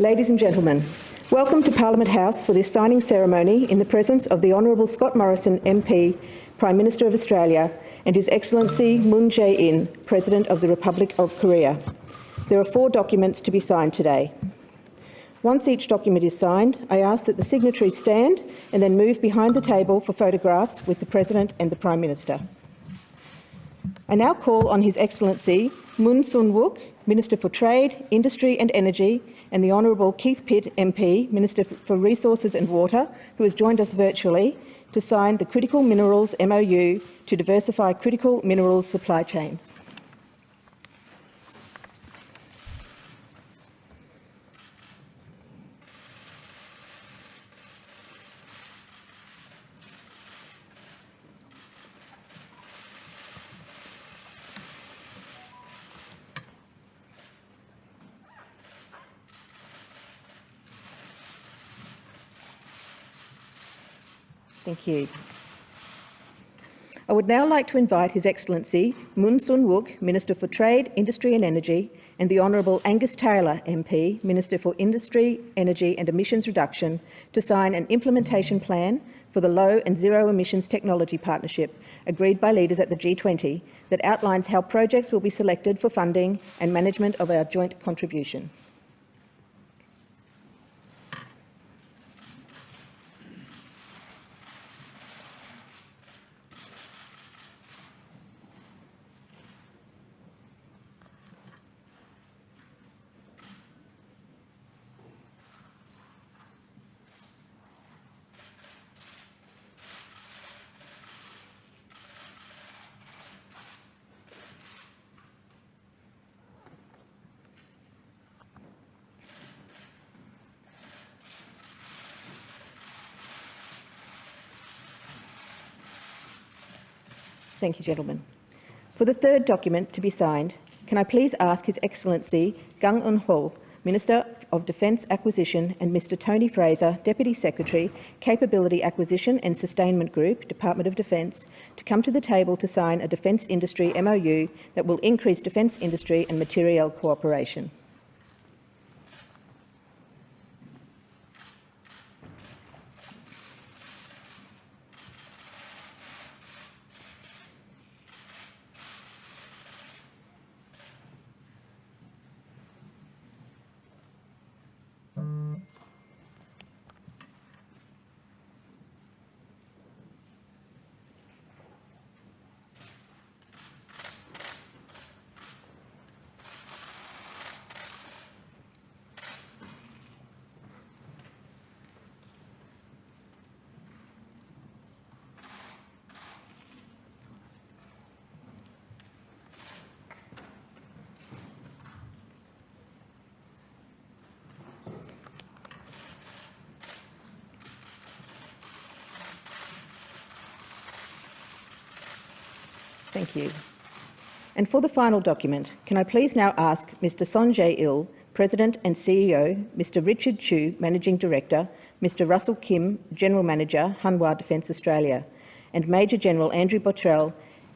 Ladies and gentlemen, welcome to Parliament House for this signing ceremony in the presence of the Honourable Scott Morrison MP, Prime Minister of Australia, and His Excellency Moon Jae-in, President of the Republic of Korea. There are four documents to be signed today. Once each document is signed, I ask that the signatories stand and then move behind the table for photographs with the President and the Prime Minister. I now call on His Excellency Moon Sung-wook, Minister for Trade, Industry and Energy, and the Honourable Keith Pitt MP, Minister for Resources and Water, who has joined us virtually, to sign the Critical Minerals MOU to diversify critical minerals supply chains. Thank you. I would now like to invite His Excellency Moon Sung-wook, Minister for Trade, Industry and Energy, and the Honourable Angus Taylor MP, Minister for Industry, Energy and Emissions Reduction, to sign an implementation plan for the Low and Zero Emissions Technology Partnership agreed by leaders at the G20 that outlines how projects will be selected for funding and management of our joint contribution. Thank you, gentlemen. For the third document to be signed, can I please ask His Excellency Kang Eun-ho, Minister of Defence Acquisition, and Mr Tony Fraser, Deputy Secretary, Capability Acquisition and Sustainment Group, Department of Defence, to come to the table to sign a defence industry MOU that will increase defence industry and material cooperation. Thank you. And for the final document, can I please now ask Mr Son Jae-il, President and CEO, Mr Richard Chu, Managing Director, Mr Russell Kim, General Manager, Hanwha Defence Australia, and Major General Andrew Bottrell,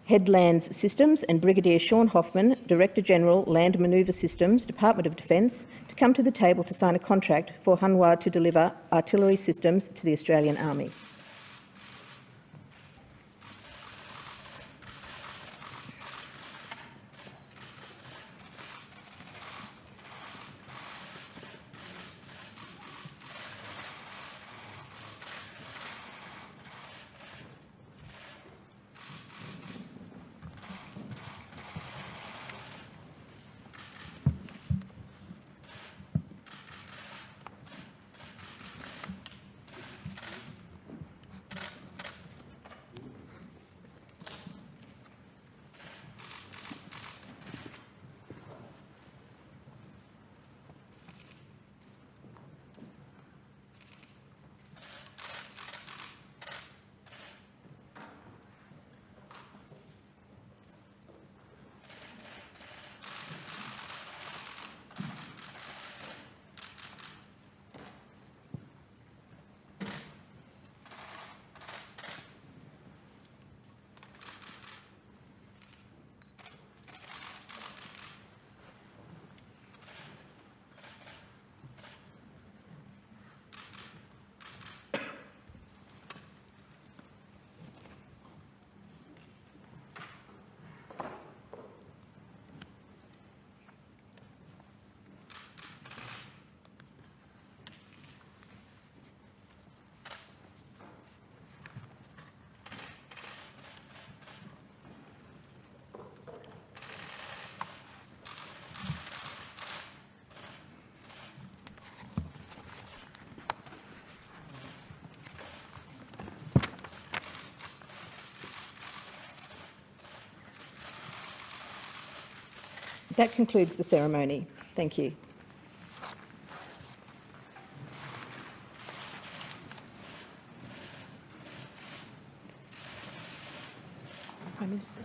Head Lands Systems, and Brigadier Sean Hoffman, Director General Land Manoeuvre Systems, Department of Defence, to come to the table to sign a contract for Hanwha to deliver artillery systems to the Australian Army. That concludes the ceremony. Thank you. Prime Minister.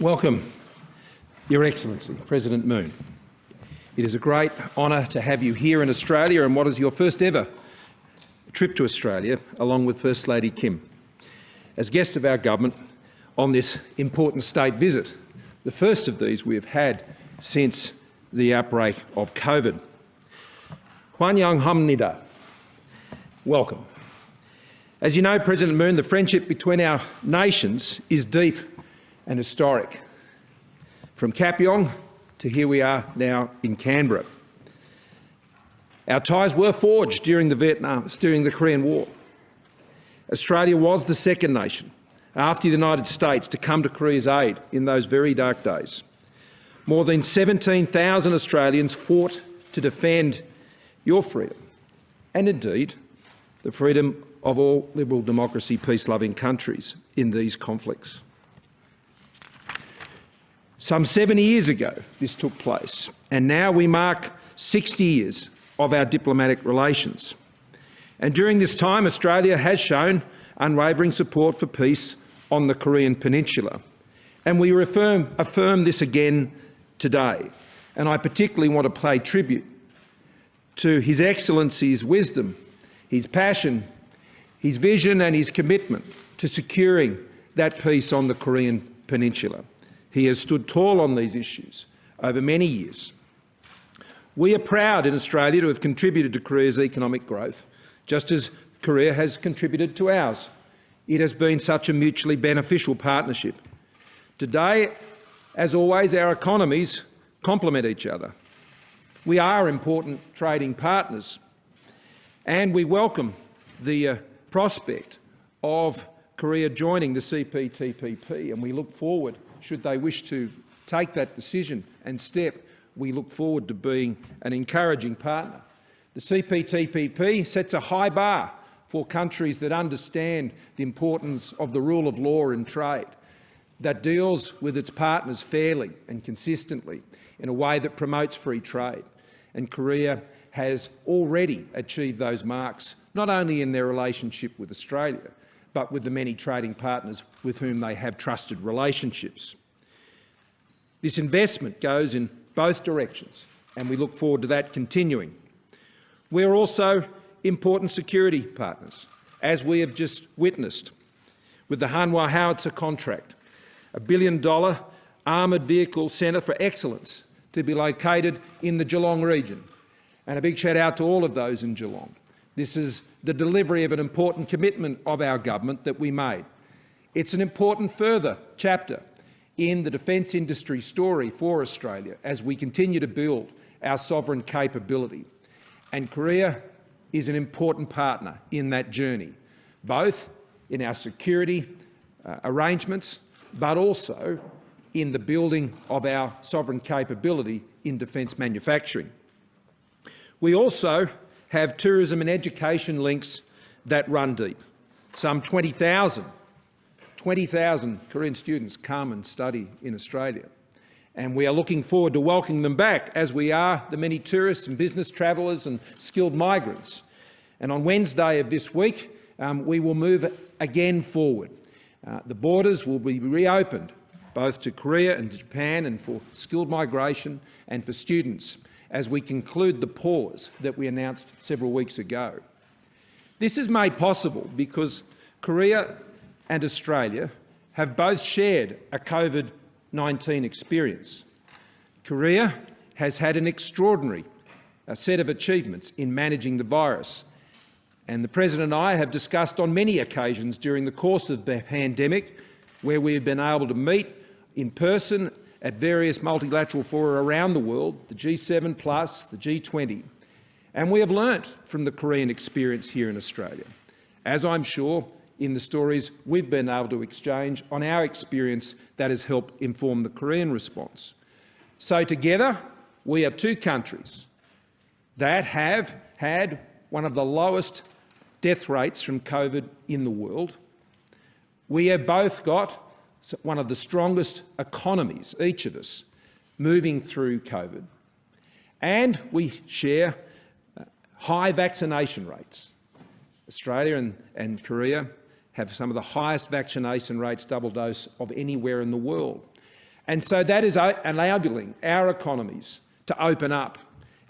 Welcome, Your Excellency, President Moon. It is a great honour to have you here in Australia and what is your first ever trip to Australia, along with First Lady Kim, as guest of our government on this important state visit, the first of these we have had since the outbreak of COVID. Hwanyang Hamnida, welcome. As you know, President Moon, the friendship between our nations is deep and historic. From Kapyong to here we are now in Canberra. Our ties were forged during the Vietnam, during the Korean War. Australia was the second nation after the United States to come to Korea's aid in those very dark days. More than 17,000 Australians fought to defend your freedom and indeed the freedom of all liberal democracy, peace-loving countries in these conflicts. Some 70 years ago this took place and now we mark 60 years of our diplomatic relations. And during this time Australia has shown unwavering support for peace on the Korean Peninsula. And we affirm, affirm this again today. And I particularly want to pay tribute to His Excellency's wisdom, his passion, his vision and his commitment to securing that peace on the Korean Peninsula. He has stood tall on these issues over many years. We are proud in Australia to have contributed to Korea's economic growth, just as Korea has contributed to ours. It has been such a mutually beneficial partnership. Today, as always, our economies complement each other. We are important trading partners and we welcome the uh, prospect of Korea joining the CPTPP and we look forward should they wish to take that decision and step, we look forward to being an encouraging partner. The CPTPP sets a high bar for countries that understand the importance of the rule of law in trade, that deals with its partners fairly and consistently in a way that promotes free trade. And Korea has already achieved those marks, not only in their relationship with Australia, but with the many trading partners with whom they have trusted relationships. This investment goes in both directions, and we look forward to that continuing. We're also important security partners, as we have just witnessed with the Hanwha Howitzer contract, a billion-dollar armoured vehicle centre for excellence to be located in the Geelong region. And a big shout out to all of those in Geelong. This is the delivery of an important commitment of our government that we made. It's an important further chapter in the defence industry story for Australia as we continue to build our sovereign capability. And Korea is an important partner in that journey, both in our security uh, arrangements, but also in the building of our sovereign capability in defence manufacturing. We also have tourism and education links that run deep. Some 20,000 20,000 Korean students come and study in Australia. And we are looking forward to welcoming them back, as we are the many tourists and business travellers and skilled migrants. And on Wednesday of this week, um, we will move again forward. Uh, the borders will be reopened, both to Korea and Japan, and for skilled migration and for students, as we conclude the pause that we announced several weeks ago. This is made possible because Korea and Australia have both shared a COVID-19 experience. Korea has had an extraordinary set of achievements in managing the virus. And the President and I have discussed on many occasions during the course of the pandemic where we have been able to meet in person at various multilateral fora around the world, the G7 plus, the G20. And we have learnt from the Korean experience here in Australia, as I'm sure in the stories we've been able to exchange on our experience that has helped inform the Korean response. So together, we are two countries that have had one of the lowest death rates from COVID in the world. We have both got one of the strongest economies, each of us, moving through COVID. And we share uh, high vaccination rates. Australia and, and Korea have some of the highest vaccination rates, double dose, of anywhere in the world. And so that is enabling our economies to open up.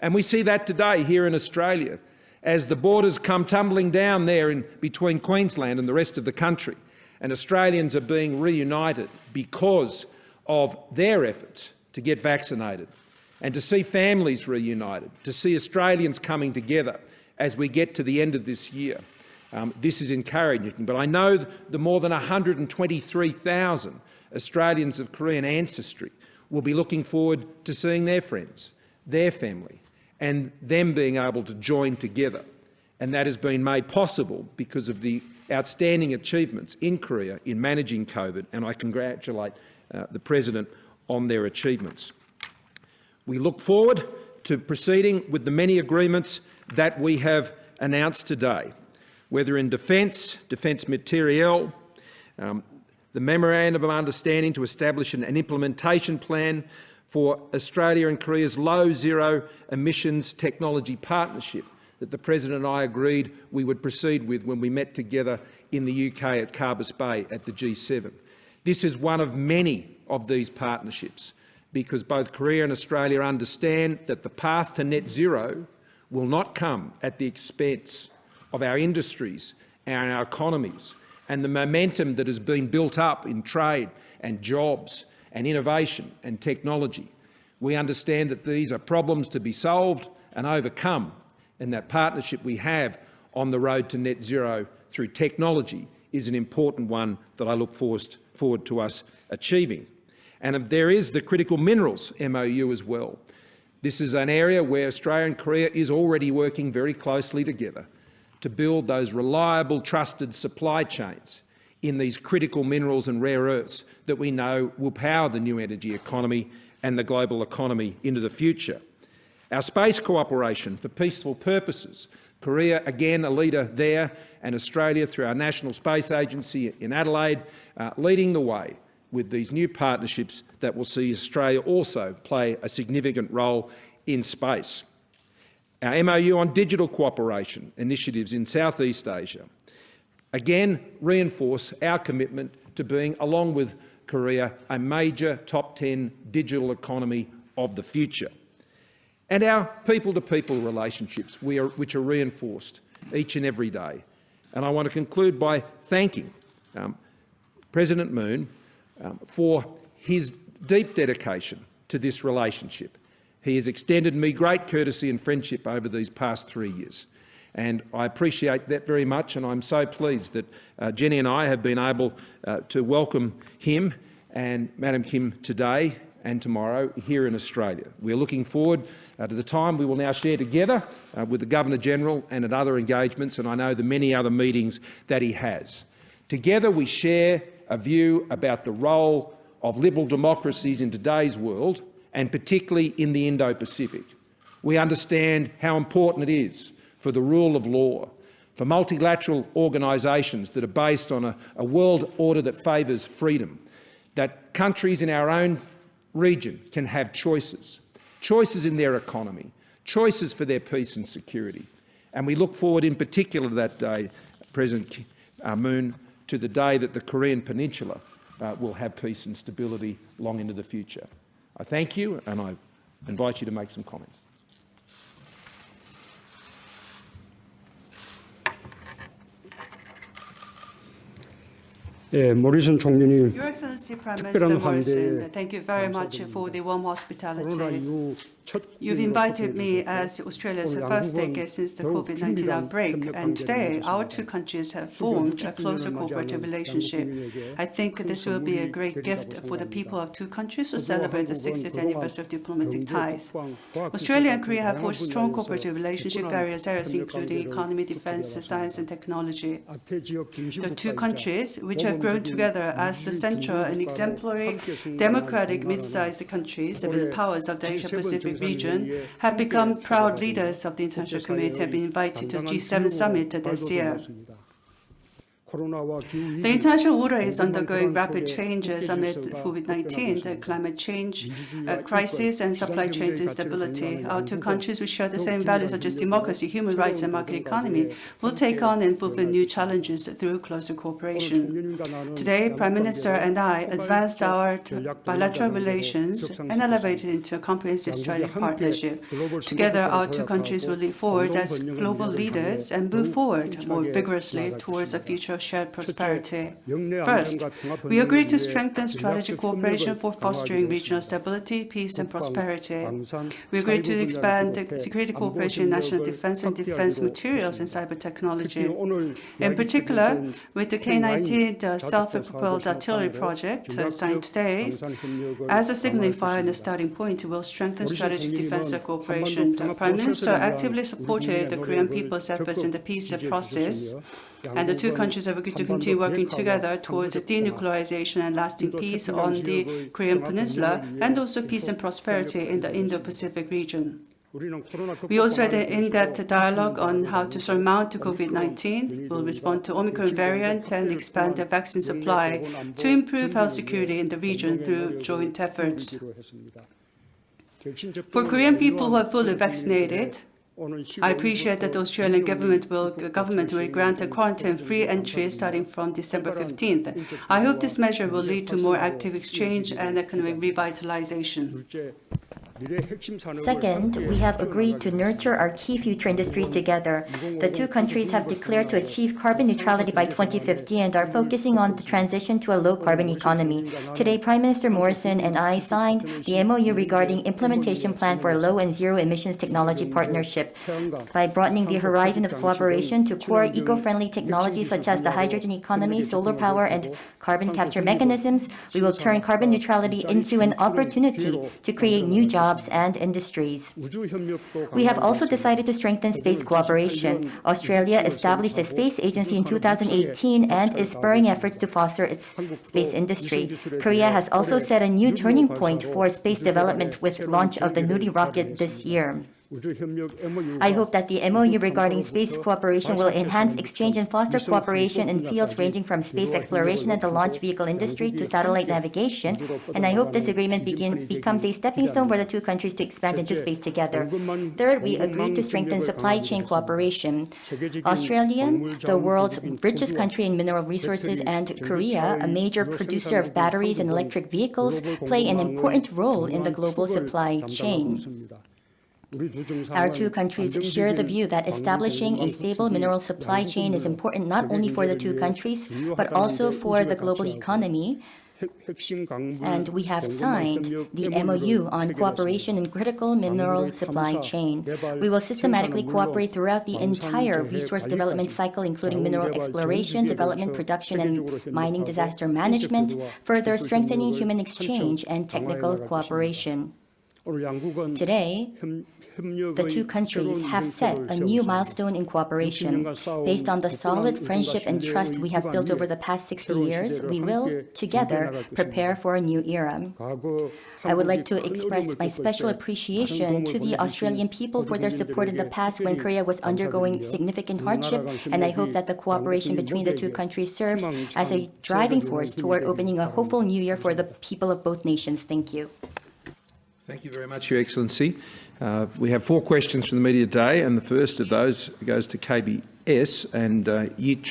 And we see that today here in Australia as the borders come tumbling down there in between Queensland and the rest of the country. And Australians are being reunited because of their efforts to get vaccinated and to see families reunited, to see Australians coming together as we get to the end of this year. Um, this is encouraging, but I know the more than 123,000 Australians of Korean ancestry will be looking forward to seeing their friends, their family, and them being able to join together. And that has been made possible because of the outstanding achievements in Korea in managing COVID, and I congratulate uh, the President on their achievements. We look forward to proceeding with the many agreements that we have announced today, whether in defence, defence materiel, um, the Memorandum of Understanding to establish an, an implementation plan for Australia and Korea's low zero emissions technology partnership that the President and I agreed we would proceed with when we met together in the UK at Carbis Bay at the G7. This is one of many of these partnerships because both Korea and Australia understand that the path to net zero will not come at the expense of our industries and our economies and the momentum that has been built up in trade and jobs and innovation and technology. We understand that these are problems to be solved and overcome and that partnership we have on the road to net zero through technology is an important one that I look forward to us achieving. And there is the critical minerals MOU as well. This is an area where Australia and Korea is already working very closely together to build those reliable, trusted supply chains in these critical minerals and rare earths that we know will power the new energy economy and the global economy into the future. Our space cooperation for peaceful purposes, Korea again a leader there and Australia through our National Space Agency in Adelaide uh, leading the way with these new partnerships that will see Australia also play a significant role in space. Our MOU on digital cooperation initiatives in Southeast Asia again reinforce our commitment to being, along with Korea, a major top 10 digital economy of the future. And our people-to-people -people relationships, are, which are reinforced each and every day. And I want to conclude by thanking um, President Moon um, for his deep dedication to this relationship. He has extended me great courtesy and friendship over these past three years. And I appreciate that very much, and I'm so pleased that uh, Jenny and I have been able uh, to welcome him and Madam Kim today and tomorrow here in Australia. We're looking forward uh, to the time we will now share together uh, with the Governor-General and at other engagements, and I know the many other meetings that he has. Together we share a view about the role of liberal democracies in today's world and particularly in the Indo-Pacific. We understand how important it is for the rule of law, for multilateral organisations that are based on a, a world order that favours freedom, that countries in our own region can have choices, choices in their economy, choices for their peace and security. And we look forward in particular to that day, President uh, Moon, to the day that the Korean Peninsula uh, will have peace and stability long into the future. I thank you and I invite you to make some comments. 예, 모리슨 총리님 특별한 Minister Morrison, 환대에 thank you very much for the warm 코로나 hospitality. You've invited me as Australia's first guest since the COVID-19 outbreak, and today our two countries have formed a closer cooperative relationship. I think this will be a great gift for the people of two countries to celebrate the 60th anniversary of diplomatic ties. Australia and Korea have forged strong cooperative relationship in various areas, including economy, defense, science, and technology. The two countries, which have grown together as the central and exemplary democratic mid-sized countries and the powers of the Asia-Pacific Pacific region have become proud leaders of the international community have been invited to the G7 summit this year. The international order is undergoing rapid changes amid COVID-19, the climate change uh, crisis, and supply chain instability. Our two countries, which share the same values such as democracy, human rights, and market economy, will take on and fulfill new challenges through closer cooperation. Today, Prime Minister and I advanced our bilateral relations and elevated into a comprehensive strategic partnership. Together, our two countries will lead forward as global leaders and move forward more vigorously towards a future of shared prosperity. First, we agreed to strengthen strategic cooperation for fostering regional stability, peace and prosperity. We agreed to expand security cooperation in national defense and defense materials and cyber technology. In particular, with the K-19 self-propelled artillery project uh, signed today, as a signifier and a starting point, will strengthen strategic defense cooperation. The Prime Minister actively supported the Korean people's efforts in the peace process and the two countries have agreed to continue working together towards denuclearization and lasting peace on the Korean Peninsula, and also peace and prosperity in the Indo-Pacific region. We also had an in-depth dialogue on how to surmount COVID-19, will respond to Omicron variant and expand the vaccine supply to improve health security in the region through joint efforts. For Korean people who are fully vaccinated, I appreciate that the Australian government will, government will grant a quarantine-free entry starting from December 15th. I hope this measure will lead to more active exchange and economic revitalization. Second, we have agreed to nurture our key future industries together. The two countries have declared to achieve carbon neutrality by 2050 and are focusing on the transition to a low-carbon economy. Today, Prime Minister Morrison and I signed the MOU regarding implementation plan for low and zero emissions technology partnership. By broadening the horizon of cooperation to core eco-friendly technologies such as the hydrogen economy, solar power, and carbon capture mechanisms, we will turn carbon neutrality into an opportunity to create new jobs jobs and industries. We have also decided to strengthen space cooperation. Australia established a space agency in 2018 and is spurring efforts to foster its space industry. Korea has also set a new turning point for space development with launch of the Nuri rocket this year. I hope that the MOU regarding space cooperation will enhance exchange and foster cooperation in fields ranging from space exploration and the launch vehicle industry to satellite navigation, and I hope this agreement begin, becomes a stepping stone for the two countries to expand into space together. Third, we agreed to strengthen supply chain cooperation. Australia, the world's richest country in mineral resources, and Korea, a major producer of batteries and electric vehicles, play an important role in the global supply chain. Our two countries share the view that establishing a stable mineral supply chain is important not only for the two countries, but also for the global economy, and we have signed the MOU on cooperation in critical mineral supply chain. We will systematically cooperate throughout the entire resource development cycle, including mineral exploration, development, production, and mining disaster management, further strengthening human exchange and technical cooperation. Today, the two countries have set a new milestone in cooperation. Based on the solid friendship and trust we have built over the past 60 years, we will, together, prepare for a new era. I would like to express my special appreciation to the Australian people for their support in the past when Korea was undergoing significant hardship, and I hope that the cooperation between the two countries serves as a driving force toward opening a hopeful new year for the people of both nations. Thank you. Thank you very much, Your Excellency. Uh, we have four questions from the media today, and the first of those goes to KBS and uh, Yi.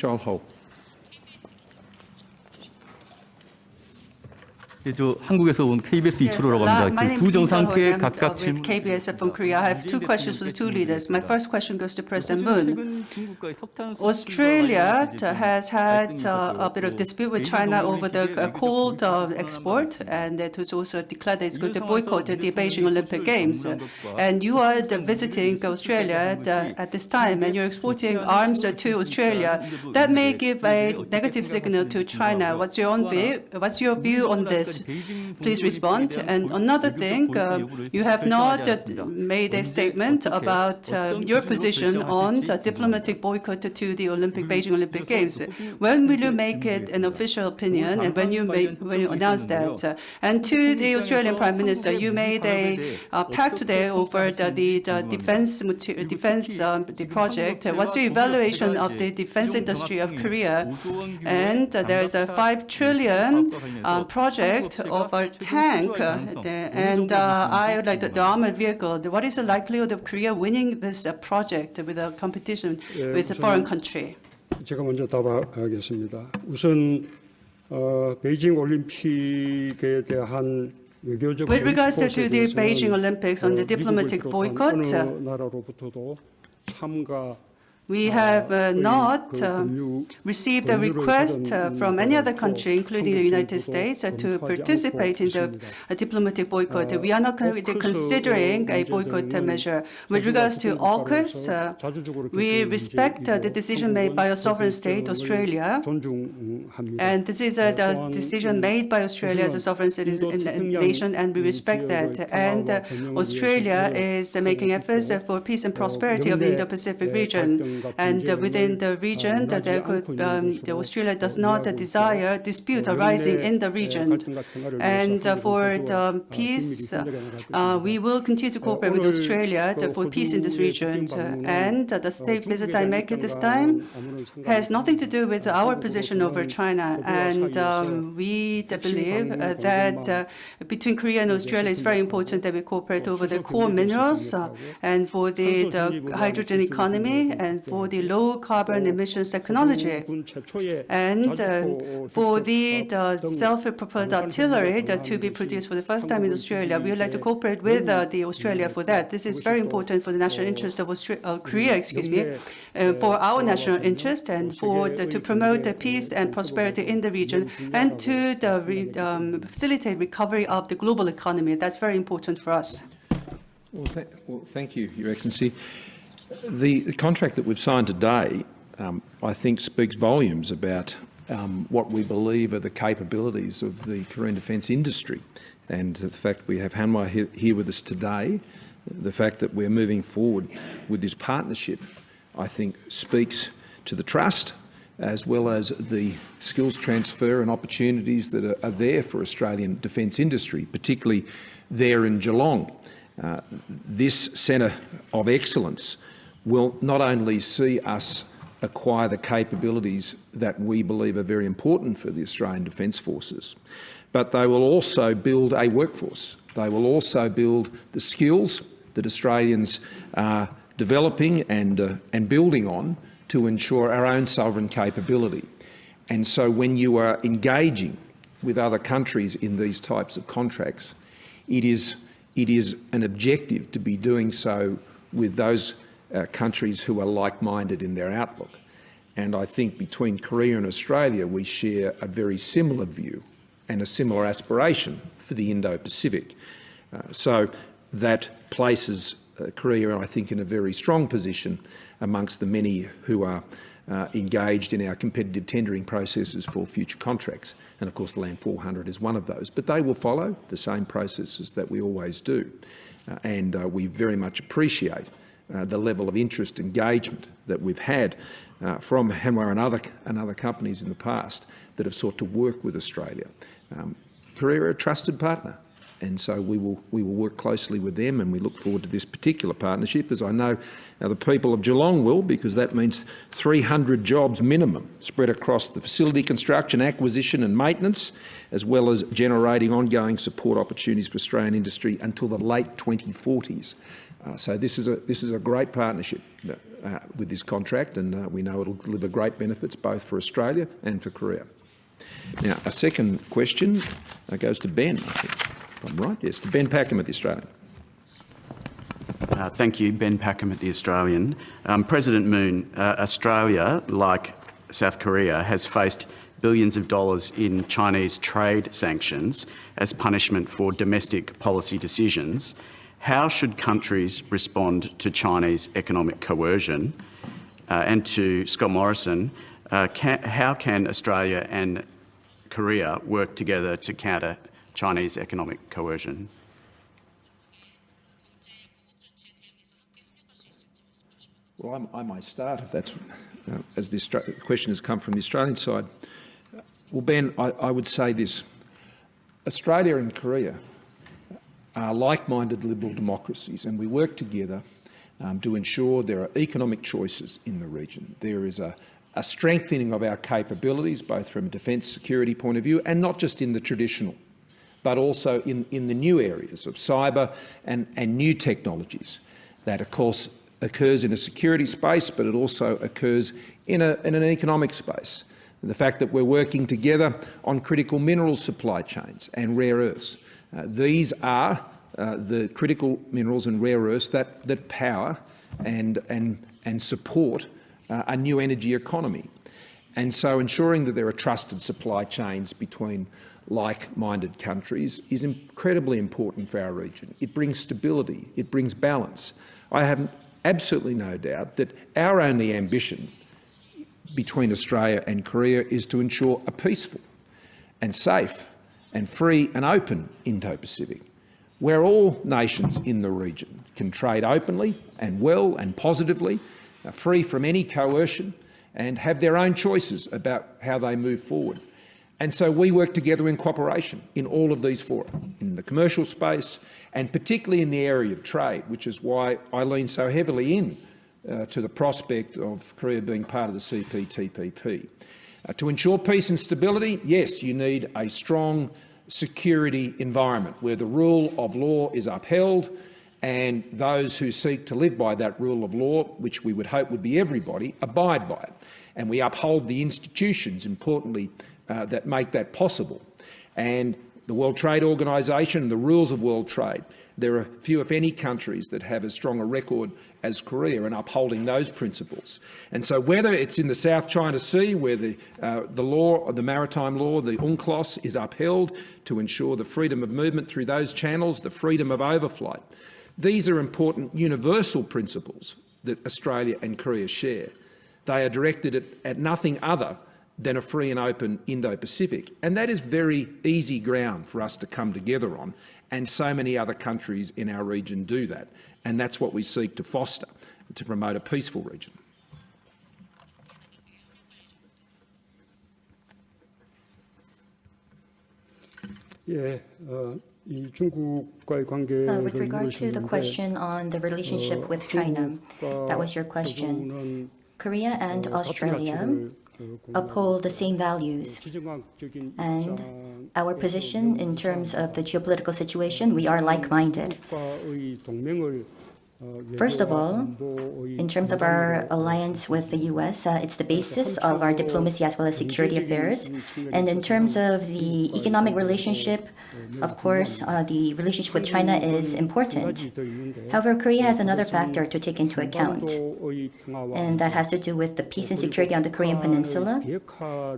저 한국에서 온 KBS Yes, 이철호라고 la- 합니다. my 그 name 두 is Kim 정상께 Chul-ho. I'm 각각 uh, 질문. with KBS from Korea. I have two questions for the two leaders. My first question goes to President Moon. 최근 중국과의 석탄 수출 Australia 관련해서 이제 좀 has had 갈등이 uh, a bit of 있었고요. dispute with 베이징 China 동맹 over the 시기에 uh, 외교적 coal uh, 불편함을 export, 말씀하셨습니다. and it was also declared that it's going to 이런 boycott 상황에서 the Beijing 미국 Olympic 수출 Games. 전문한 것과 And you are the 실제 visiting 무기 Australia at, uh, 수출 at this time, and you're exporting 좋지 않은 arms 신호를 to 줬으니까 Australia. 이제도 That may 이제 give a 어떻게 negative signal to 생각하시는지 China. 궁금하고요. What's your own 또 하나, view? What's your view on this? Please respond. And another thing, uh, you have not uh, made a statement about uh, your position on the diplomatic boycott to the Olympic Beijing Olympic Games. When will you make it an official opinion, and when you make when you announce that? Uh, And to the Australian Prime Minister, you made a uh, pact today over the, the, the defense defense um, the project. What's your evaluation of the defense industry of Korea? And uh, there is a five trillion uh, project of a tank, uh, the- and uh, I would like the, the armored vehicle. What is the likelihood of Korea winning this uh, project with a competition 예, with a 우선- foreign country? 제가 먼저 답하겠습니다. 우선 어, 베이징 올림픽에 대한 외교적 With regards to 보이콧에 the 대해서는, Beijing Olympics on the 어, diplomatic 미국을 비롯한 boycott, 어느 나라로부터도 참가 we have uh, not uh, received a request uh, from any other country, including the United States, uh, to participate in the diplomatic boycott. We are not considering a boycott uh, measure. With regards to AUKUS, uh, we respect the decision made by a sovereign state, Australia, and this is a decision made by Australia as a sovereign citizen nation, and we respect that. And Australia is making efforts for peace and prosperity of the Indo-Pacific region and within the region, there could um, Australia does not desire dispute arising in the region. And for the peace, we will continue to cooperate with Australia for peace in this region. And the state visit I make at this time has nothing to do with our position over China. And um, we believe that between Korea and Australia, it's very important that we cooperate over the core minerals and for the, the hydrogen economy and for the low carbon emissions technology. And uh, for the, the self-propelled artillery to be produced for the first time in Australia, we would like to cooperate with uh, the Australia for that. This is very important for the national interest of uh, Korea, excuse me, uh, for our national interest and for the, to promote the peace and prosperity in the region and to the re, um, facilitate recovery of the global economy. That's very important for us. Well, th well thank you, Your Excellency. The, the contract that we've signed today, um, I think, speaks volumes about um, what we believe are the capabilities of the Korean defence industry. And the fact we have Hanwha here, with us today, the fact that we're moving forward with this partnership, I think speaks to the trust as well as the skills transfer and opportunities that are, are there for Australian defence industry, particularly there in Geelong. Uh, this centre of excellence will not only see us acquire the capabilities that we believe are very important for the Australian Defence Forces, but they will also build a workforce. They will also build the skills that Australians are developing and, uh, and building on to ensure our own sovereign capability. And so when you are engaging with other countries in these types of contracts, it is, it is an objective to be doing so with those uh, countries who are like-minded in their outlook. And I think between Korea and Australia, we share a very similar view and a similar aspiration for the Indo-Pacific. Uh, so that places uh, Korea, I think, in a very strong position amongst the many who are uh, engaged in our competitive tendering processes for future contracts. And of course, the Land 400 is one of those. But they will follow the same processes that we always do. Uh, and uh, we very much appreciate uh, the level of interest engagement that we've had uh, from Hanwha and other, and other companies in the past that have sought to work with Australia. Um, Korea are a trusted partner and so we will, we will work closely with them and we look forward to this particular partnership, as I know the people of Geelong will, because that means 300 jobs minimum spread across the facility construction, acquisition and maintenance, as well as generating ongoing support opportunities for Australian industry until the late 2040s. Uh, so this is a, this is a great partnership uh, with this contract and uh, we know it will deliver great benefits both for Australia and for Korea. Now, a second question uh, goes to Ben, I think. If I'm right, yes, to Ben Packham at the Australian. Uh, thank you, Ben Packham at The Australian. Um, President Moon, uh, Australia, like South Korea, has faced billions of dollars in Chinese trade sanctions as punishment for domestic policy decisions. How should countries respond to Chinese economic coercion? Uh, and to Scott Morrison, uh, can, how can Australia and Korea work together to counter Chinese economic coercion? Well, I'm, I might start if that's, uh, as the question has come from the Australian side. Well, Ben, I, I would say this. Australia and Korea are like-minded liberal democracies and we work together um, to ensure there are economic choices in the region. There is a, a strengthening of our capabilities, both from a defence security point of view and not just in the traditional, but also in, in the new areas of cyber and, and new technologies that, of course, occurs in a security space, but it also occurs in, a, in an economic space. The fact that we're working together on critical mineral supply chains and rare earths. Uh, these are uh, the critical minerals and rare earths that, that power and, and, and support uh, a new energy economy. And so ensuring that there are trusted supply chains between like-minded countries is incredibly important for our region. It brings stability, it brings balance. I have absolutely no doubt that our only ambition between Australia and Korea is to ensure a peaceful and safe and free and open Indo-Pacific, where all nations in the region can trade openly and well and positively, uh, free from any coercion, and have their own choices about how they move forward. And so we work together in cooperation in all of these fora, in the commercial space, and particularly in the area of trade, which is why I lean so heavily in uh, to the prospect of Korea being part of the CPTPP. Uh, to ensure peace and stability, yes, you need a strong security environment where the rule of law is upheld and those who seek to live by that rule of law, which we would hope would be everybody, abide by it. And we uphold the institutions, importantly, uh, that make that possible. And the World Trade Organisation the rules of world trade. There are few, if any, countries that have as strong a record as Korea in upholding those principles. And so whether it's in the South China Sea, where the, uh, the law, the maritime law, the UNCLOS is upheld to ensure the freedom of movement through those channels, the freedom of overflight, these are important universal principles that Australia and Korea share. They are directed at, at nothing other than a free and open Indo-Pacific. And that is very easy ground for us to come together on, and so many other countries in our region do that and that's what we seek to foster to promote a peaceful region. Yeah, uh, uh with regard to the question on the relationship with China, that was your question. Korea and Australia uphold the same values and our position in terms of the geopolitical situation, we are like-minded. First of all, in terms of our alliance with the US, uh, it's the basis of our diplomacy as well as security affairs. And in terms of the economic relationship, of course, uh, the relationship with China is important. However, Korea has another factor to take into account, and that has to do with the peace and security on the Korean Peninsula,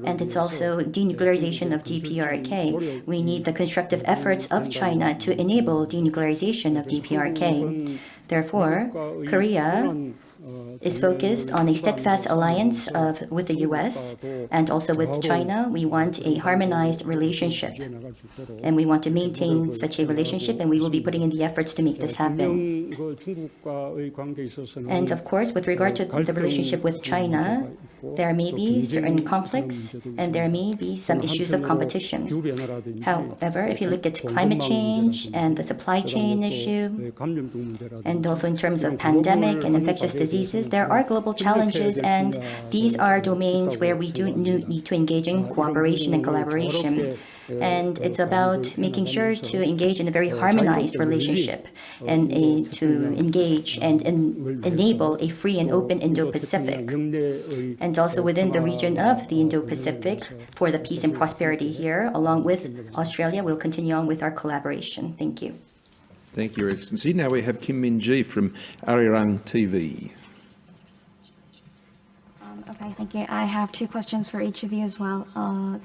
and it's also denuclearization of DPRK. We need the constructive efforts of China to enable denuclearization of DPRK. Therefore, Korea is focused on a steadfast alliance of, with the U.S. and also with China. We want a harmonized relationship, and we want to maintain such a relationship, and we will be putting in the efforts to make this happen. And of course, with regard to the relationship with China, there may be certain conflicts, and there may be some issues of competition. However, if you look at climate change and the supply chain issue, and also in terms of pandemic and infectious disease, diseases, there are global challenges, and these are domains where we do need to engage in cooperation and collaboration. And it's about making sure to engage in a very harmonized relationship and a, to engage and en enable a free and open Indo-Pacific. And also within the region of the Indo-Pacific for the peace and prosperity here, along with Australia, we'll continue on with our collaboration. Thank you. Thank you, Your Excellency. Now we have Kim Min Ji from Arirang TV. Okay, thank you. I have two questions for each of you as well. Uh,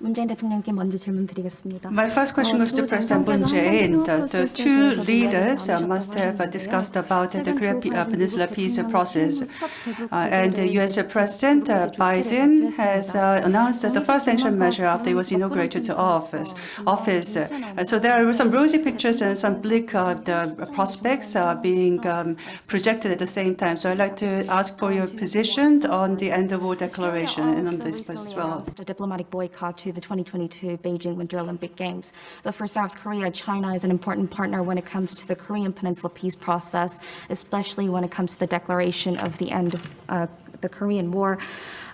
문재인 대통령께 먼저 질문드리겠습니다. My first question goes to President Moon Jae-in. The, the two leaders uh, must have uh, discussed about uh, the Korean uh, Peninsula peace process. Uh, and the U.S. President uh, Biden has uh, announced that the first sanction measure after he was inaugurated to office. office. Uh, so there are some rosy pictures and some bleak uh, the prospects uh, being um, projected at the same time. So I'd like to ask for your position on the end of war declaration and on this as well. A diplomatic boycott to the 2022 Beijing Winter Olympic Games. But for South Korea, China is an important partner when it comes to the Korean Peninsula peace process, especially when it comes to the declaration of the end of uh, the Korean War.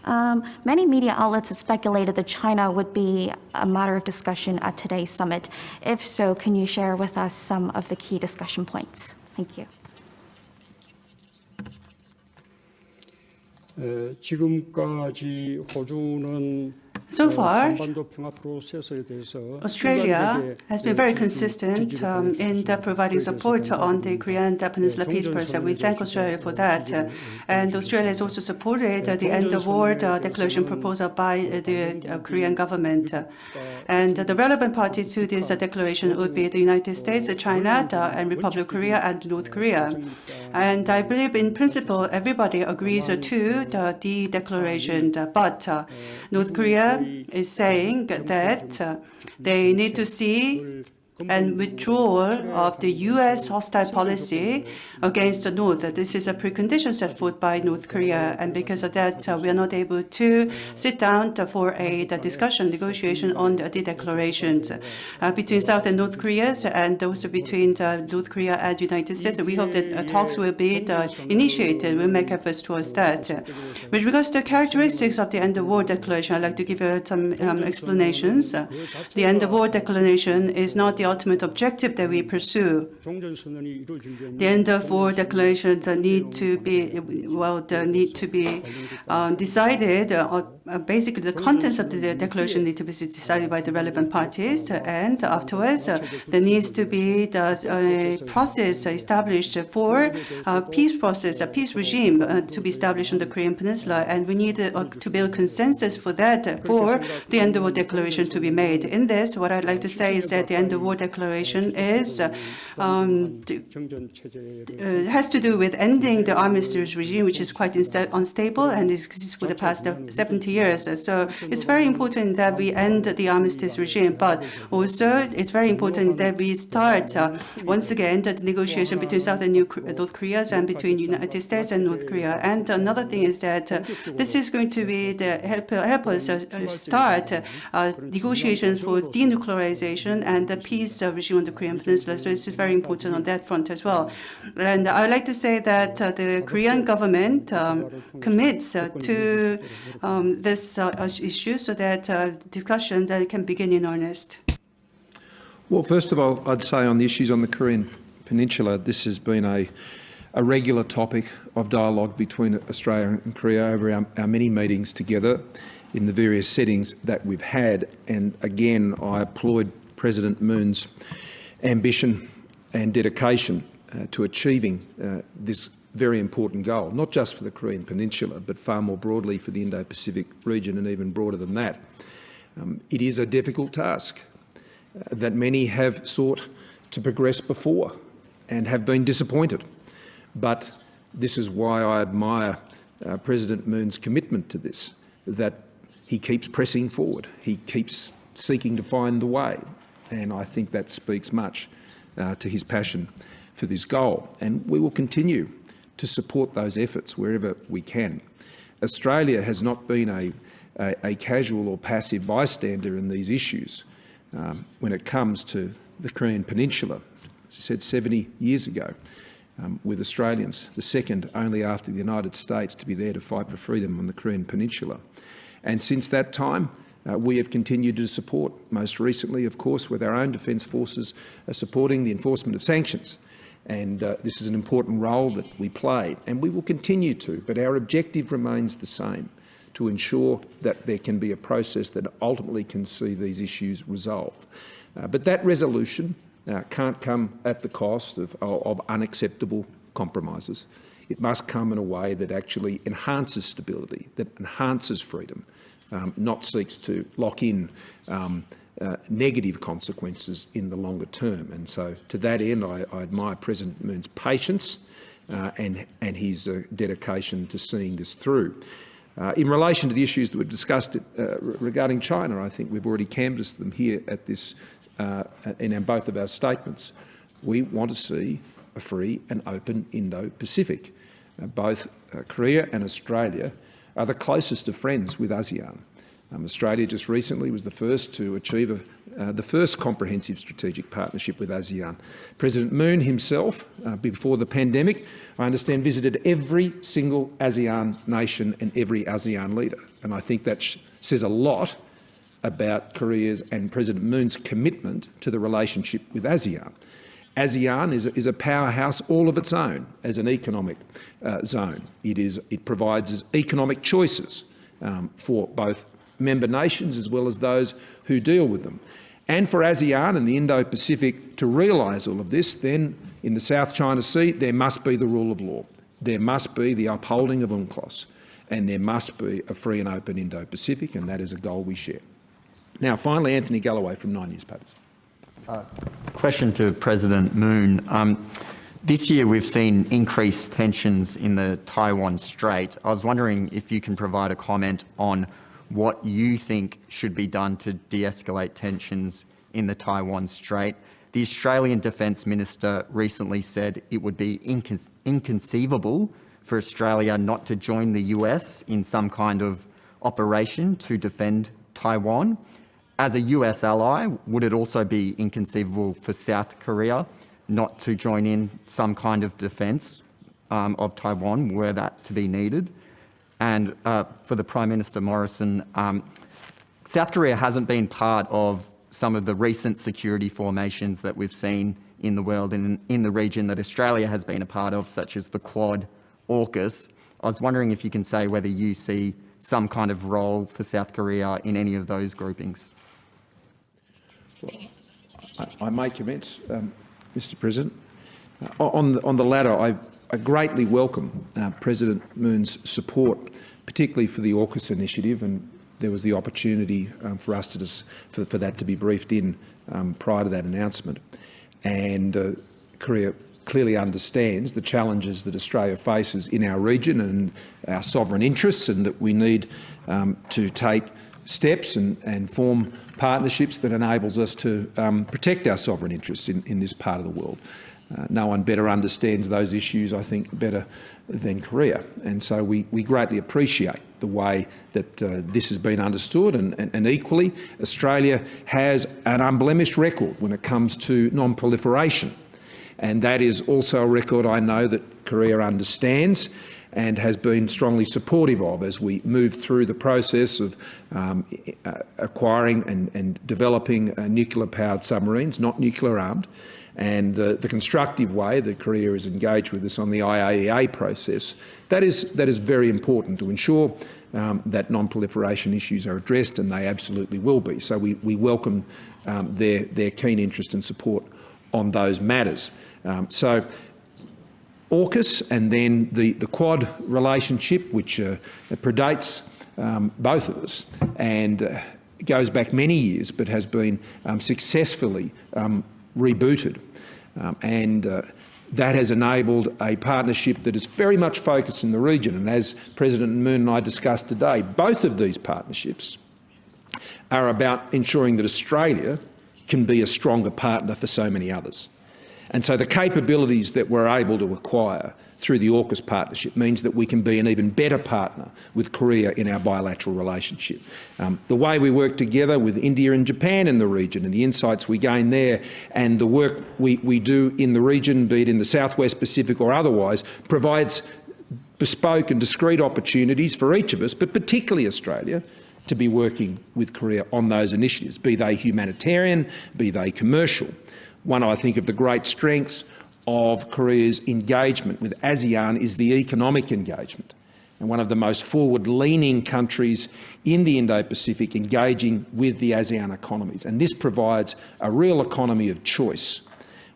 Um, many media outlets have speculated that China would be a matter of discussion at today's summit. If so, can you share with us some of the key discussion points? Thank you. 에, 지금까지 호주는 so far, Australia has been very consistent um, in providing support on the Korean Peninsula peace process. We thank Australia for that. And Australia has also supported the end-of-war declaration proposal by uh, the Korean government. And the relevant parties to this uh, declaration would be the United States, uh, China, and Republic of Korea, and North Korea. And I believe in principle everybody agrees to the declaration, but North Korea is saying that uh, they need to see and withdrawal of the U.S. hostile policy against the North. This is a precondition set forth by North Korea, and because of that, uh, we are not able to sit down for a discussion, negotiation on the, the declarations uh, between South and North Korea, and also between uh, North Korea and United States. We hope that uh, talks will be uh, initiated. We'll make efforts towards that. With regards to the characteristics of the end of war declaration, I'd like to give you some um, explanations. The end of war declaration is not the the ultimate objective that we pursue. Then the four declarations need to be, well, need to be uh, decided. Uh, uh basically, the contents of the declaration need to be decided by the relevant parties. And afterwards, uh, there needs to be the uh, process established for a peace process, a peace regime to be established on the Korean Peninsula. And we need to build consensus for that, for the end of war declaration to be made. In this, what I'd like to say is that the end of war Declaration is um, uh, has to do with ending the armistice regime, which is quite unstable and exists for the past 70 years. So it's very important that we end the armistice regime, but also it's very important that we start uh, once again the negotiation between South and North Korea and between United States and North Korea. And another thing is that uh, this is going to be the help, help us uh, start uh, negotiations for denuclearization and the peace uh, regime on the Korean Peninsula. So it's very important on that front as well. And I would like to say that uh, the Korean government um, commits uh, to um, this uh, issue so that uh, discussion that can begin in earnest. Well, first of all, I'd say on the issues on the Korean Peninsula, this has been a, a regular topic of dialogue between Australia and Korea over our, our many meetings together in the various settings that we've had. And again, I applaud President Moon's ambition and dedication uh, to achieving uh, this very important goal, not just for the Korean Peninsula, but far more broadly for the Indo-Pacific region and even broader than that. Um, it is a difficult task uh, that many have sought to progress before and have been disappointed. But this is why I admire uh, President Moon's commitment to this, that he keeps pressing forward, he keeps seeking to find the way, and I think that speaks much uh, to his passion for this goal. And we will continue to support those efforts wherever we can. Australia has not been a, a, a casual or passive bystander in these issues um, when it comes to the Korean Peninsula. As I said 70 years ago, um, with Australians, the second only after the United States to be there to fight for freedom on the Korean Peninsula. And since that time, uh, we have continued to support, most recently, of course, with our own defence forces uh, supporting the enforcement of sanctions. And uh, this is an important role that we play, and we will continue to, but our objective remains the same, to ensure that there can be a process that ultimately can see these issues resolved. Uh, but that resolution uh, can't come at the cost of, of unacceptable compromises. It must come in a way that actually enhances stability, that enhances freedom, um, not seeks to lock in um, uh, negative consequences in the longer term. And so to that end, I, I admire President Moon's patience uh, and, and his uh, dedication to seeing this through. Uh, in relation to the issues that we've discussed uh, regarding China, I think we've already canvassed them here at this, uh, in both of our statements. We want to see a free and open Indo-Pacific. both Korea and Australia are the closest of friends with ASEAN. Um, Australia just recently was the first to achieve a, uh, the first comprehensive strategic partnership with ASEAN. President Moon himself, uh, before the pandemic, I understand visited every single ASEAN nation and every ASEAN leader. And I think that says a lot about Korea's and President Moon's commitment to the relationship with ASEAN. ASEAN is a, is a powerhouse all of its own as an economic uh, zone. It, is, it provides economic choices um, for both member nations as well as those who deal with them. And for ASEAN and the Indo-Pacific to realise all of this, then in the South China Sea there must be the rule of law. There must be the upholding of UNCLOS and there must be a free and open Indo-Pacific and that is a goal we share. Now finally Anthony Galloway from Nine Newspapers. Uh, question to President Moon. Um, this year we've seen increased tensions in the Taiwan Strait. I was wondering if you can provide a comment on what you think should be done to de-escalate tensions in the Taiwan Strait. The Australian Defence Minister recently said it would be incon inconceivable for Australia not to join the US in some kind of operation to defend Taiwan. As a US ally, would it also be inconceivable for South Korea not to join in some kind of defence um, of Taiwan were that to be needed? And uh, for the Prime Minister Morrison, um, South Korea hasn't been part of some of the recent security formations that we've seen in the world and in the region that Australia has been a part of, such as the Quad, AUKUS. I was wondering if you can say whether you see some kind of role for South Korea in any of those groupings. I, I may commence, um, Mr President. Uh, on, the, on the latter, I, I greatly welcome uh, President Moon's support, particularly for the AUKUS initiative, and there was the opportunity um, for us to just, for, for, that to be briefed in um, prior to that announcement. And uh, Korea clearly understands the challenges that Australia faces in our region and our sovereign interests, and that we need um, to take steps and, and form partnerships that enables us to um, protect our sovereign interests in, in this part of the world. Uh, no one better understands those issues, I think, better than Korea. And so we, we greatly appreciate the way that uh, this has been understood and, and, and, equally Australia has an unblemished record when it comes to non-proliferation. And that is also a record I know that Korea understands and has been strongly supportive of as we move through the process of um, acquiring and, and developing uh, nuclear-powered submarines, not nuclear-armed, and uh, the constructive way that Korea is engaged with us on the IAEA process. That is, that is very important to ensure um, that non-proliferation issues are addressed, and they absolutely will be. So we, we welcome um, their, their keen interest and support on those matters. Um, so AUKUS and then the, the Quad relationship, which uh, predates um, both of us and uh, goes back many years but has been um, successfully um, rebooted. Um, and uh, that has enabled a partnership that is very much focused in the region. And as President Moon and I discussed today, both of these partnerships are about ensuring that Australia can be a stronger partner for so many others. And so the capabilities that we're able to acquire through the AUKUS partnership means that we can be an even better partner with Korea in our bilateral relationship. Um, the way we work together with India and Japan in the region and the insights we gain there and the work we, we do in the region, be it in the Southwest Pacific or otherwise, provides bespoke and discrete opportunities for each of us, but particularly Australia, to be working with Korea on those initiatives, be they humanitarian, be they commercial. One, I think, of the great strengths of Korea's engagement with ASEAN is the economic engagement. And one of the most forward-leaning countries in the Indo-Pacific engaging with the ASEAN economies. And this provides a real economy of choice,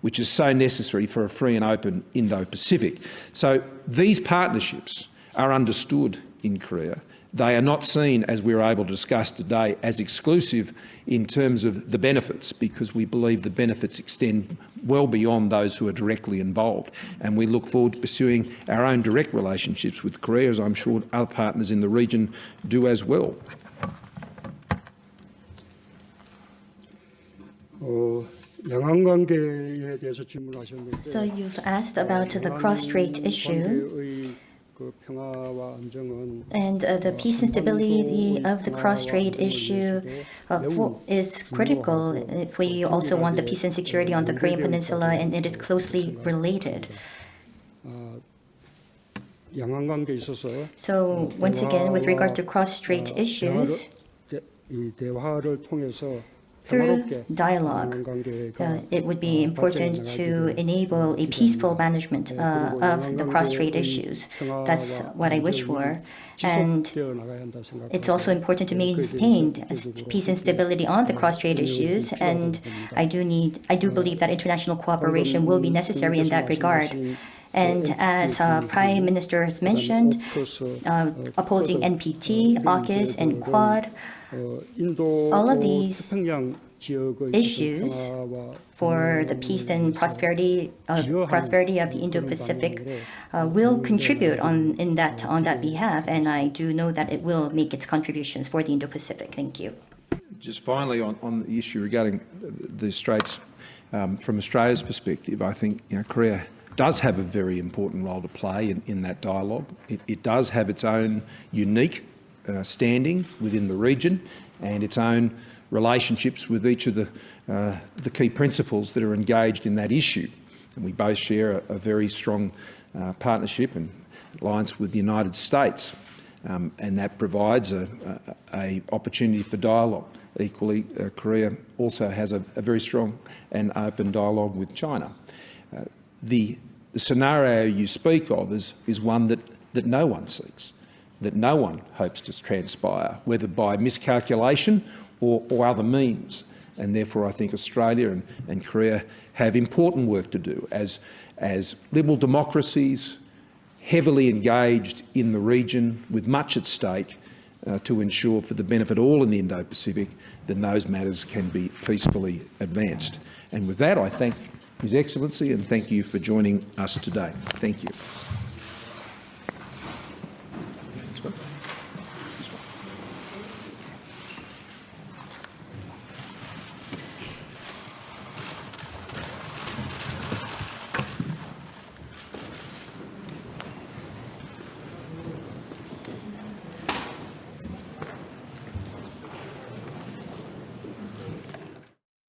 which is so necessary for a free and open Indo-Pacific. So these partnerships are understood in Korea they are not seen, as we are able to discuss today, as exclusive in terms of the benefits, because we believe the benefits extend well beyond those who are directly involved. And we look forward to pursuing our own direct relationships with Korea, as I'm sure other partners in the region do as well. Uh, so you've asked about the cross-strait issue. And uh, the peace and stability of the cross-strait issue uh, for, is critical if we also want the peace and security on the Korean Peninsula, and it is closely related. So once again, with regard to cross-strait issues, through dialogue, uh, it would be important to enable a peaceful management uh, of the cross-strait issues. That's what I wish for. And it's also important to maintain peace and stability on the cross-strait issues. And I do need, I do believe that international cooperation will be necessary in that regard. And as uh, Prime Minister has mentioned, uh, upholding NPT, AUKUS, and QUAD all of these issues for the peace and prosperity of prosperity of the Indo-Pacific uh, will contribute on in that on that behalf, and I do know that it will make its contributions for the Indo-Pacific. Thank you. Just finally, on, on the issue regarding the Straits, um, from Australia's perspective, I think you know, Korea does have a very important role to play in, in that dialogue. It, it does have its own unique uh, standing within the region and its own relationships with each of the, uh, the key principals that are engaged in that issue. And we both share a, a very strong uh, partnership and alliance with the United States. Um, and that provides a, a, a opportunity for dialogue. Equally, uh, Korea also has a, very strong and open dialogue with China. Uh, the, the, scenario you speak of is, is one that, that no one seeks, that no one hopes to transpire, whether by miscalculation or, or other means. And therefore, I think Australia and, and Korea have important work to do as, as liberal democracies, heavily engaged in the region with much at stake uh, to ensure for the benefit of all in the Indo-Pacific that those matters can be peacefully advanced. And with that, I thank His Excellency and thank you for joining us today. Thank you.